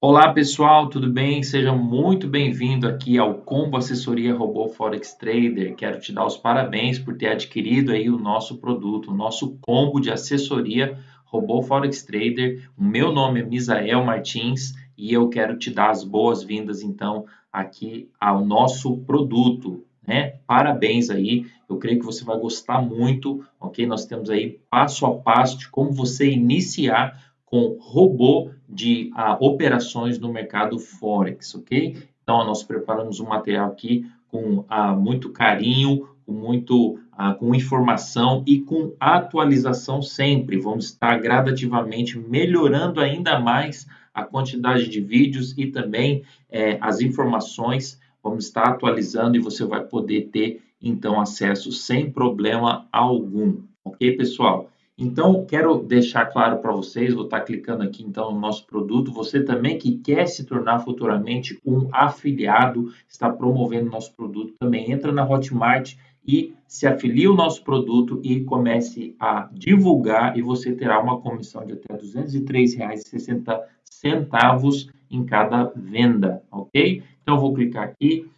Olá pessoal, tudo bem? Seja muito bem-vindo aqui ao Combo Assessoria Robô Forex Trader. Quero te dar os parabéns por ter adquirido aí o nosso produto, o nosso combo de assessoria Robô Forex Trader. O meu nome é Misael Martins e eu quero te dar as boas-vindas então aqui ao nosso produto, né? Parabéns aí. Eu creio que você vai gostar muito, OK? Nós temos aí passo a passo de como você iniciar com robô de uh, operações no mercado Forex, ok? Então, nós preparamos um material aqui com uh, muito carinho, com muito uh, com informação e com atualização sempre. Vamos estar gradativamente melhorando ainda mais a quantidade de vídeos e também eh, as informações. Vamos estar atualizando e você vai poder ter então acesso sem problema algum, ok, pessoal? Então, quero deixar claro para vocês, vou estar clicando aqui então no nosso produto, você também que quer se tornar futuramente um afiliado, está promovendo nosso produto, também entra na Hotmart e se afilie o nosso produto e comece a divulgar e você terá uma comissão de até R$ 203,60 em cada venda, ok? Então, eu vou clicar aqui,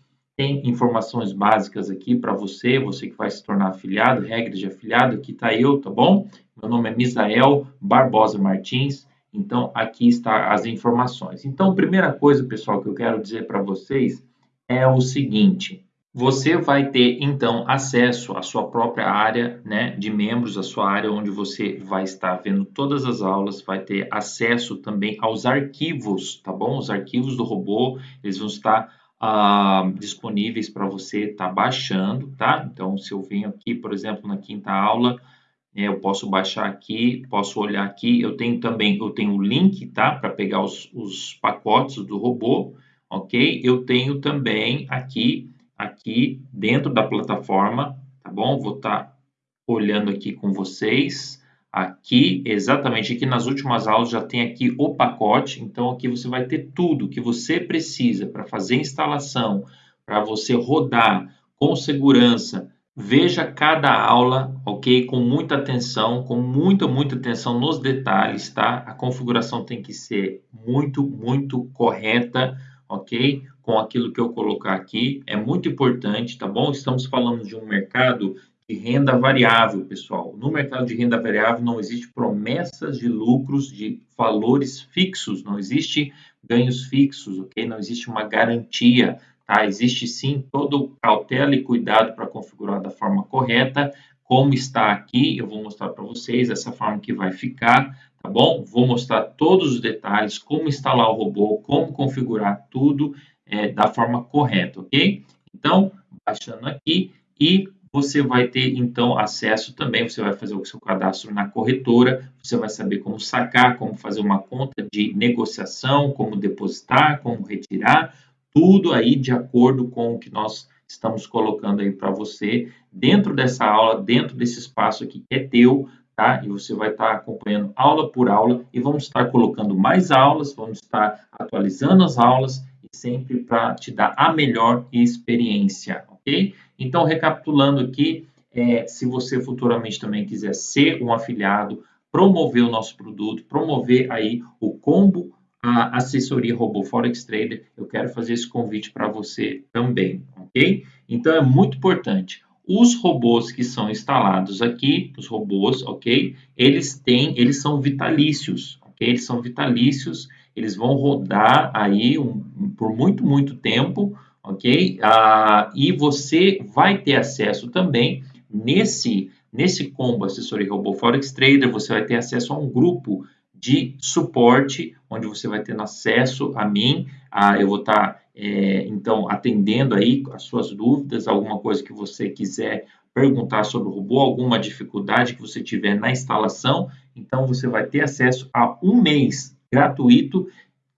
tem informações básicas aqui para você, você que vai se tornar afiliado, regras de afiliado, aqui está eu, tá bom? Meu nome é Misael Barbosa Martins. Então, aqui está as informações. Então, primeira coisa, pessoal, que eu quero dizer para vocês é o seguinte: você vai ter então acesso à sua própria área, né, de membros, a sua área onde você vai estar vendo todas as aulas, vai ter acesso também aos arquivos, tá bom? Os arquivos do robô, eles vão estar ah, disponíveis para você estar tá baixando, tá? Então, se eu venho aqui, por exemplo, na quinta aula, é, eu posso baixar aqui, posso olhar aqui. Eu tenho também, eu tenho o link, tá? Para pegar os, os pacotes do robô, ok? Eu tenho também aqui, aqui dentro da plataforma, tá bom? Vou estar tá olhando aqui com vocês. Aqui, exatamente aqui nas últimas aulas já tem aqui o pacote. Então aqui você vai ter tudo que você precisa para fazer instalação, para você rodar com segurança, Veja cada aula, ok? Com muita atenção, com muita, muita atenção nos detalhes, tá? A configuração tem que ser muito, muito correta, ok? Com aquilo que eu colocar aqui, é muito importante, tá bom? Estamos falando de um mercado de renda variável, pessoal. No mercado de renda variável não existe promessas de lucros de valores fixos, não existe ganhos fixos, ok? Não existe uma garantia Tá? Existe sim todo cautela e cuidado para configurar da forma correta, como está aqui, eu vou mostrar para vocês essa forma que vai ficar, tá bom? Vou mostrar todos os detalhes, como instalar o robô, como configurar tudo é, da forma correta, ok? Então, baixando aqui e você vai ter então acesso também, você vai fazer o seu cadastro na corretora, você vai saber como sacar, como fazer uma conta de negociação, como depositar, como retirar, tudo aí de acordo com o que nós estamos colocando aí para você dentro dessa aula, dentro desse espaço aqui que é teu, tá? E você vai estar acompanhando aula por aula e vamos estar colocando mais aulas, vamos estar atualizando as aulas sempre para te dar a melhor experiência, Então, recapitulando aqui, é, se você futuramente também quiser ser um afiliado, promover o nosso produto, promover aí o combo a assessoria Robô Forex Trader, eu quero fazer esse convite para você também, ok? Então é muito importante. Os robôs que são instalados aqui, os robôs, ok? Eles têm, eles são vitalícios, ok? Eles são vitalícios, eles vão rodar aí um, por muito, muito tempo, ok? Ah, e você vai ter acesso também nesse, nesse combo assessoria Robô Forex Trader, você vai ter acesso a um grupo de suporte, onde você vai ter acesso a mim, a, eu vou estar, tá, é, então, atendendo aí as suas dúvidas, alguma coisa que você quiser perguntar sobre o robô, alguma dificuldade que você tiver na instalação, então você vai ter acesso a um mês gratuito,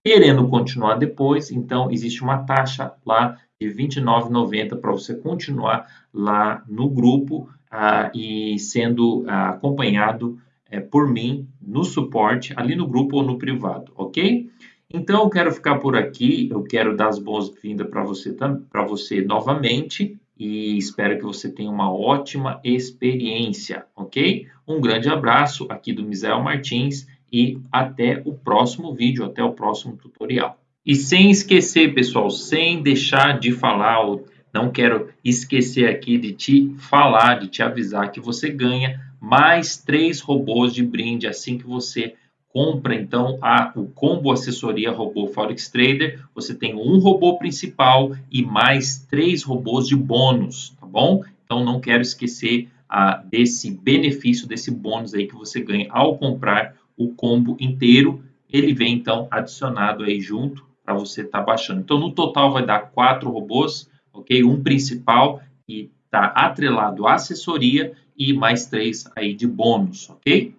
querendo continuar depois, então existe uma taxa lá de R$ 29,90 para você continuar lá no grupo ah, e sendo ah, acompanhado é, por mim no suporte, ali no grupo ou no privado, ok? Então, eu quero ficar por aqui, eu quero dar as boas-vindas para você, para você novamente e espero que você tenha uma ótima experiência, ok? Um grande abraço aqui do Misael Martins e até o próximo vídeo, até o próximo tutorial. E sem esquecer, pessoal, sem deixar de falar, não quero esquecer aqui de te falar, de te avisar que você ganha mais três robôs de brinde assim que você compra então a, o combo assessoria robô Forex Trader, você tem um robô principal e mais três robôs de bônus, tá bom? Então não quero esquecer ah, desse benefício, desse bônus aí que você ganha ao comprar o combo inteiro. Ele vem então adicionado aí junto para você estar tá baixando. Então no total vai dar quatro robôs, ok? Um principal que está atrelado à assessoria e mais três aí de bônus, ok?